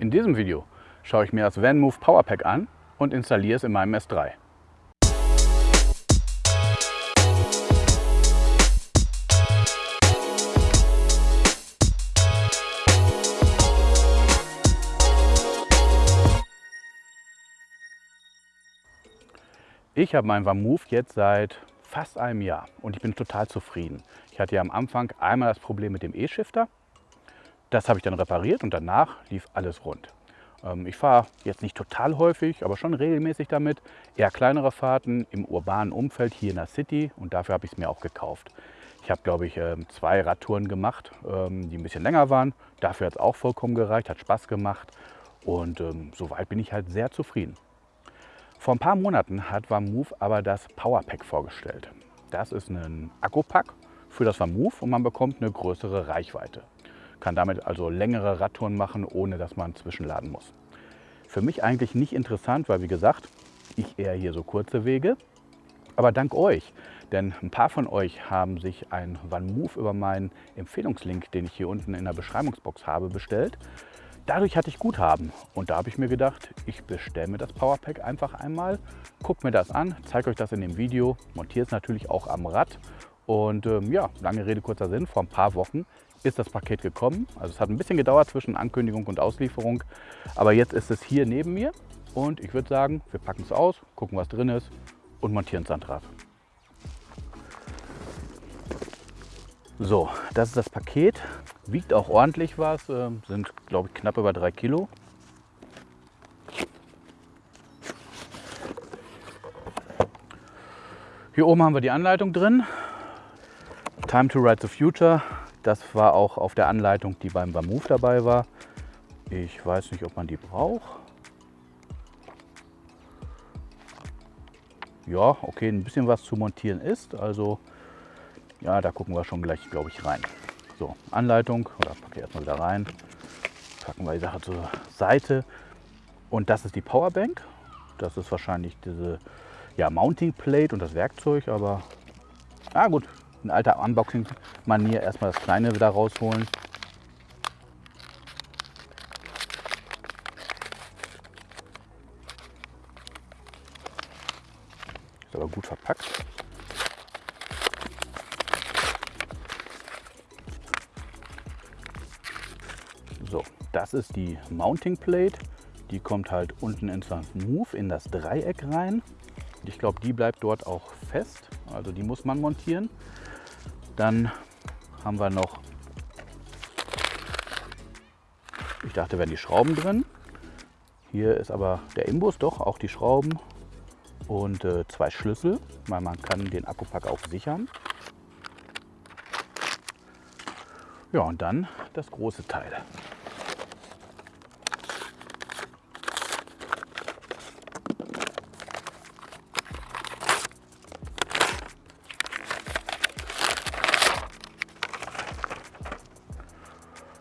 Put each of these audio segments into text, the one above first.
In diesem Video schaue ich mir das VanMoof Powerpack an und installiere es in meinem S3. Ich habe meinen VanMoof jetzt seit fast einem Jahr und ich bin total zufrieden. Ich hatte ja am Anfang einmal das Problem mit dem E-Shifter. Das habe ich dann repariert und danach lief alles rund. Ähm, ich fahre jetzt nicht total häufig, aber schon regelmäßig damit. Eher kleinere Fahrten im urbanen Umfeld hier in der City und dafür habe ich es mir auch gekauft. Ich habe, glaube ich, ähm, zwei Radtouren gemacht, ähm, die ein bisschen länger waren. Dafür hat es auch vollkommen gereicht, hat Spaß gemacht und soweit bin ich halt sehr zufrieden. Vor ein paar Monaten hat VanMoof aber das Powerpack vorgestellt. Das ist ein Akkupack für das VanMoof und man bekommt eine größere Reichweite. Kann damit also längere Radtouren machen, ohne dass man zwischenladen muss. Für mich eigentlich nicht interessant, weil wie gesagt, ich eher hier so kurze Wege. Aber dank euch, denn ein paar von euch haben sich ein VanMoof über meinen Empfehlungslink, den ich hier unten in der Beschreibungsbox habe, bestellt. Dadurch hatte ich Guthaben und da habe ich mir gedacht, ich bestelle mir das Powerpack einfach einmal, gucke mir das an, zeige euch das in dem Video, montiere es natürlich auch am Rad und ähm, ja, lange Rede, kurzer Sinn, vor ein paar Wochen ist das Paket gekommen. Also es hat ein bisschen gedauert zwischen Ankündigung und Auslieferung, aber jetzt ist es hier neben mir und ich würde sagen, wir packen es aus, gucken was drin ist und montieren es an Rad. So, das ist das Paket. Wiegt auch ordentlich was, äh, sind glaube ich knapp über drei Kilo. Hier oben haben wir die Anleitung drin. Time to Ride the Future. Das war auch auf der Anleitung, die beim Move dabei war. Ich weiß nicht, ob man die braucht. Ja, okay, ein bisschen was zu montieren ist. Also ja, da gucken wir schon gleich, glaube ich, rein. So, Anleitung, oder packe ich erstmal wieder rein. Packen wir die Sache zur Seite. Und das ist die Powerbank. Das ist wahrscheinlich diese ja, Mounting Plate und das Werkzeug, aber ah gut, in alter Unboxing-Manier erstmal das kleine wieder rausholen. Ist aber gut verpackt. Das ist die Mounting Plate. Die kommt halt unten ins Move in das Dreieck rein. Ich glaube, die bleibt dort auch fest. Also die muss man montieren. Dann haben wir noch, ich dachte, wären die Schrauben drin. Hier ist aber der Imbus, doch auch die Schrauben und äh, zwei Schlüssel, weil man kann den Akkupack auch sichern. Ja, und dann das große Teil.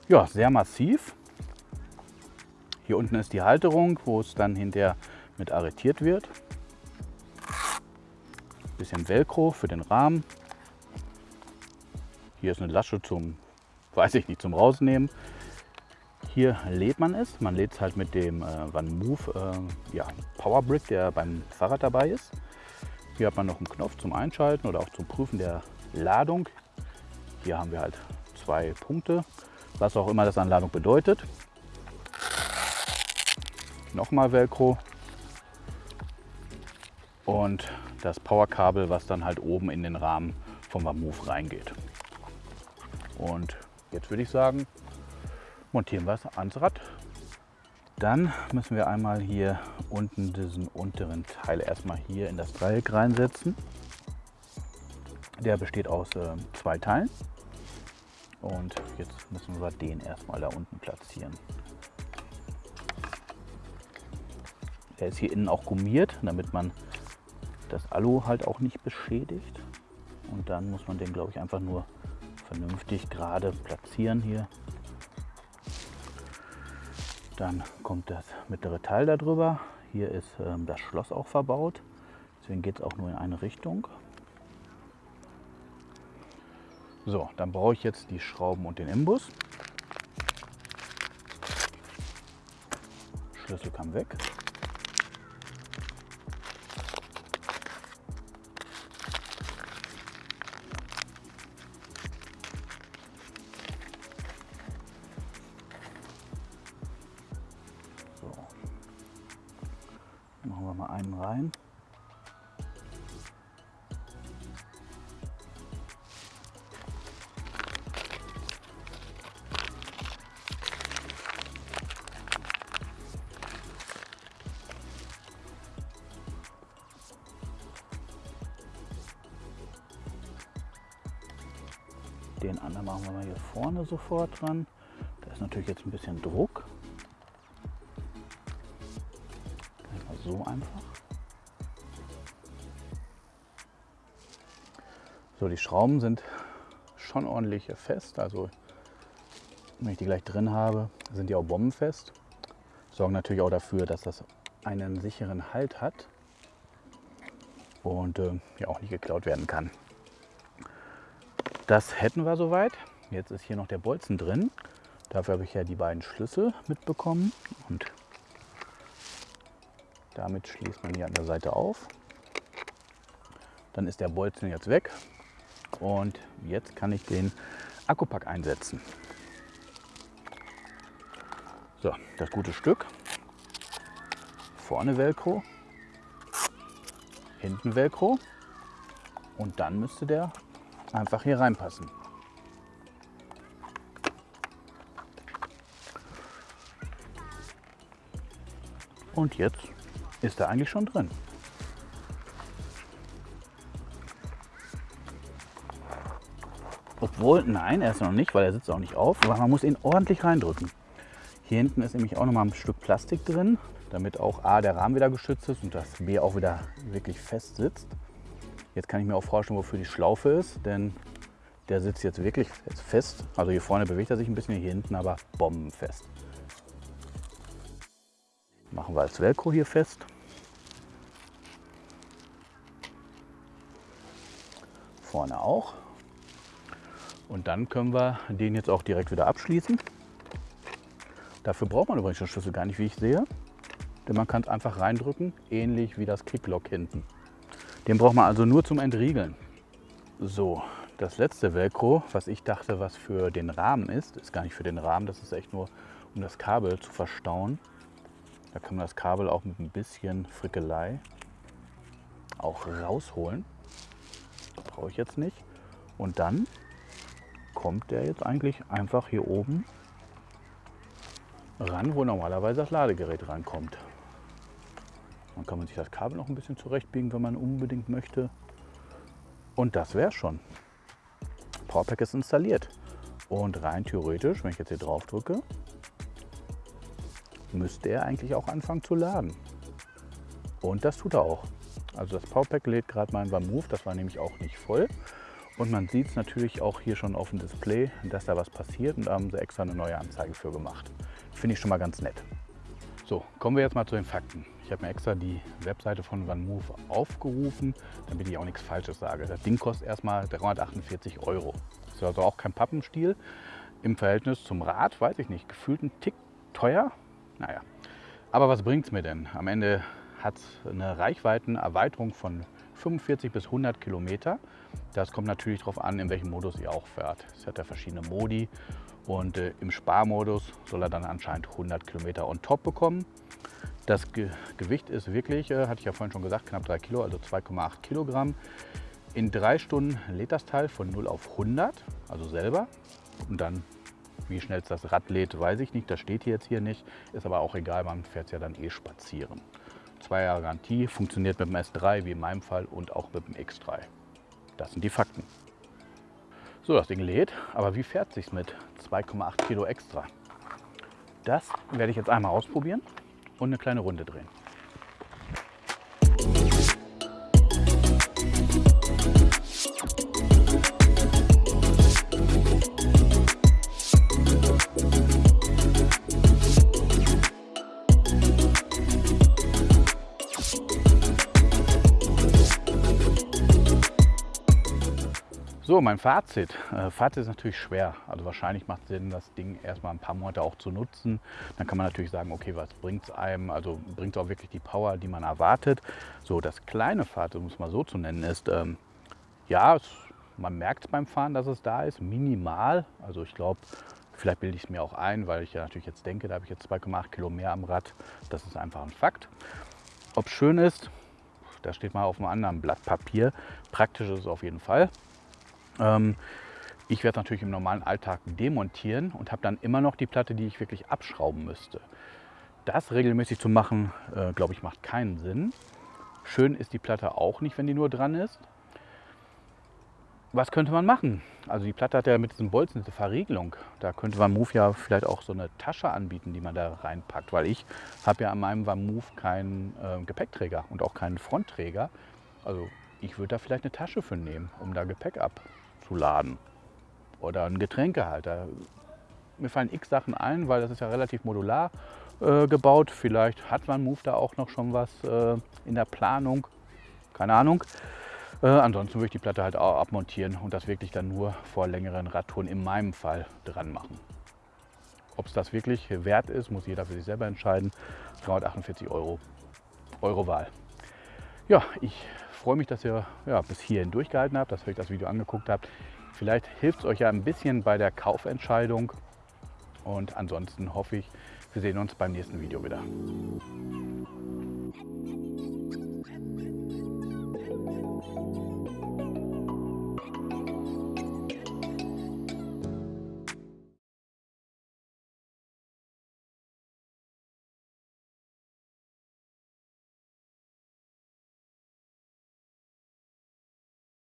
Ja, sehr massiv. Hier unten ist die Halterung, wo es dann hinterher mit arretiert wird. Bisschen Velcro für den Rahmen. Hier ist eine Lasche zum, weiß ich nicht, zum Rausnehmen. Hier lädt man es. Man lädt es halt mit dem äh, Van Move äh, ja, Power Brick, der beim Fahrrad dabei ist. Hier hat man noch einen Knopf zum Einschalten oder auch zum Prüfen der Ladung. Hier haben wir halt zwei Punkte was auch immer das Anladung bedeutet. Nochmal Velcro und das Powerkabel, was dann halt oben in den Rahmen vom Move reingeht. Und jetzt würde ich sagen, montieren wir es ans Rad. Dann müssen wir einmal hier unten diesen unteren Teil erstmal hier in das Dreieck reinsetzen. Der besteht aus äh, zwei Teilen. Und jetzt müssen wir den erstmal da unten platzieren. Der ist hier innen auch gummiert, damit man das Alu halt auch nicht beschädigt. Und dann muss man den, glaube ich, einfach nur vernünftig gerade platzieren hier. Dann kommt das mittlere Teil darüber. Hier ist ähm, das Schloss auch verbaut. Deswegen geht es auch nur in eine Richtung. So, dann brauche ich jetzt die Schrauben und den Imbus. Schlüssel kam weg. So. Machen wir mal einen rein. Den anderen machen wir mal hier vorne sofort dran. Da ist natürlich jetzt ein bisschen Druck. So einfach. So, die Schrauben sind schon ordentlich fest. Also wenn ich die gleich drin habe, sind die auch bombenfest. Sorgen natürlich auch dafür, dass das einen sicheren Halt hat und äh, ja auch nicht geklaut werden kann. Das hätten wir soweit. Jetzt ist hier noch der Bolzen drin. Dafür habe ich ja die beiden Schlüssel mitbekommen. Und damit schließt man hier an der Seite auf. Dann ist der Bolzen jetzt weg. Und jetzt kann ich den Akkupack einsetzen. So, das gute Stück. Vorne Velcro, hinten Velcro und dann müsste der einfach hier reinpassen. Und jetzt ist er eigentlich schon drin. Obwohl, nein, er ist noch nicht, weil er sitzt auch nicht auf, aber man muss ihn ordentlich reindrücken. Hier hinten ist nämlich auch noch mal ein Stück Plastik drin, damit auch A, der Rahmen wieder geschützt ist und das B auch wieder wirklich fest sitzt. Jetzt kann ich mir auch vorstellen, wofür die Schlaufe ist, denn der sitzt jetzt wirklich fest. Also hier vorne bewegt er sich ein bisschen, hier hinten aber bombenfest. Machen wir als Velcro hier fest. Vorne auch. Und dann können wir den jetzt auch direkt wieder abschließen. Dafür braucht man übrigens den Schlüssel gar nicht, wie ich sehe. Denn man kann es einfach reindrücken, ähnlich wie das Kicklock hinten. Den braucht man also nur zum Entriegeln. So, das letzte Velcro, was ich dachte, was für den Rahmen ist, ist gar nicht für den Rahmen, das ist echt nur, um das Kabel zu verstauen. Da kann man das Kabel auch mit ein bisschen Frickelei auch rausholen. Brauche ich jetzt nicht. Und dann kommt der jetzt eigentlich einfach hier oben ran, wo normalerweise das Ladegerät rankommt. Dann kann man sich das Kabel noch ein bisschen zurechtbiegen, wenn man unbedingt möchte. Und das wäre schon. Powerpack ist installiert. Und rein theoretisch, wenn ich jetzt hier drauf drücke, müsste er eigentlich auch anfangen zu laden. Und das tut er auch. Also das Powerpack lädt gerade mein Move, das war nämlich auch nicht voll. Und man sieht es natürlich auch hier schon auf dem Display, dass da was passiert und da haben sie extra eine neue Anzeige für gemacht. Finde ich schon mal ganz nett. Kommen wir jetzt mal zu den Fakten. Ich habe mir extra die Webseite von OneMove aufgerufen, damit ich auch nichts Falsches sage. Das Ding kostet erstmal 348 Euro. Ist also auch kein Pappenstiel. Im Verhältnis zum Rad, weiß ich nicht, gefühlt ein Tick teuer. Naja, aber was bringt es mir denn? Am Ende hat es eine Reichweitenerweiterung von 45 bis 100 Kilometer. Das kommt natürlich darauf an, in welchem Modus ihr auch fährt. Es hat ja verschiedene Modi und äh, im Sparmodus soll er dann anscheinend 100 Kilometer on top bekommen. Das Ge Gewicht ist wirklich, äh, hatte ich ja vorhin schon gesagt, knapp 3 Kilo, also 2,8 Kilogramm. In drei Stunden lädt das Teil von 0 auf 100, also selber. Und dann, wie schnell es das Rad lädt, weiß ich nicht. Das steht hier jetzt hier nicht. Ist aber auch egal, man fährt es ja dann eh spazieren. Zwei Jahre Garantie, funktioniert mit dem S3 wie in meinem Fall und auch mit dem X3. Das sind die Fakten. So, das Ding lädt, aber wie fährt sich mit 2,8 Kilo extra? Das werde ich jetzt einmal ausprobieren und eine kleine Runde drehen. Mein Fazit. Äh, Fazit ist natürlich schwer. Also wahrscheinlich macht es Sinn, das Ding erstmal ein paar Monate auch zu nutzen. Dann kann man natürlich sagen, okay, was bringt es einem? Also bringt es auch wirklich die Power, die man erwartet. So, das kleine Fazit, um es mal so zu nennen, ist, ähm, ja, es, man merkt beim Fahren, dass es da ist, minimal. Also ich glaube, vielleicht bilde ich es mir auch ein, weil ich ja natürlich jetzt denke, da habe ich jetzt 2,8 Kilo mehr am Rad. Das ist einfach ein Fakt. Ob es schön ist, das steht mal auf einem anderen Blatt Papier. Praktisch ist es auf jeden Fall. Ähm, ich werde natürlich im normalen Alltag demontieren und habe dann immer noch die Platte, die ich wirklich abschrauben müsste. Das regelmäßig zu machen, äh, glaube ich, macht keinen Sinn. Schön ist die Platte auch nicht, wenn die nur dran ist. Was könnte man machen? Also die Platte hat ja mit diesem Bolzen diese Verriegelung. Da könnte Move ja vielleicht auch so eine Tasche anbieten, die man da reinpackt, weil ich habe ja an meinem Move keinen äh, Gepäckträger und auch keinen Frontträger. Also ich würde da vielleicht eine Tasche für nehmen, um da Gepäck ab zu laden. Oder ein Getränkehalter. Mir fallen x Sachen ein, weil das ist ja relativ modular äh, gebaut. Vielleicht hat man Move da auch noch schon was äh, in der Planung. Keine Ahnung. Äh, ansonsten würde ich die Platte halt auch abmontieren und das wirklich dann nur vor längeren Radtouren in meinem Fall dran machen. Ob es das wirklich wert ist, muss jeder für sich selber entscheiden. 348 Euro, Euro Wahl. Ja, ich freue mich, dass ihr ja, bis hierhin durchgehalten habt, dass ihr euch das Video angeguckt habt. Vielleicht hilft es euch ja ein bisschen bei der Kaufentscheidung. Und ansonsten hoffe ich, wir sehen uns beim nächsten Video wieder.